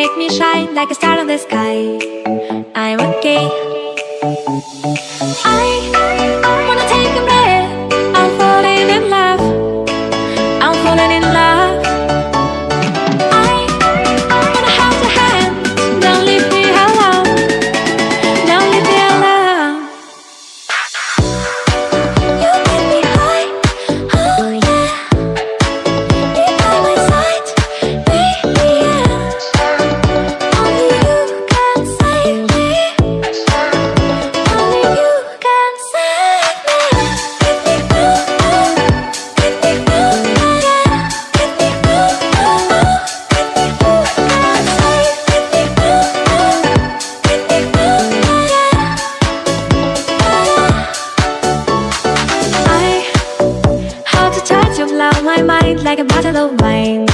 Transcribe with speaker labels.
Speaker 1: make me shine like a star in the sky. I'm okay. like a bottle of wine.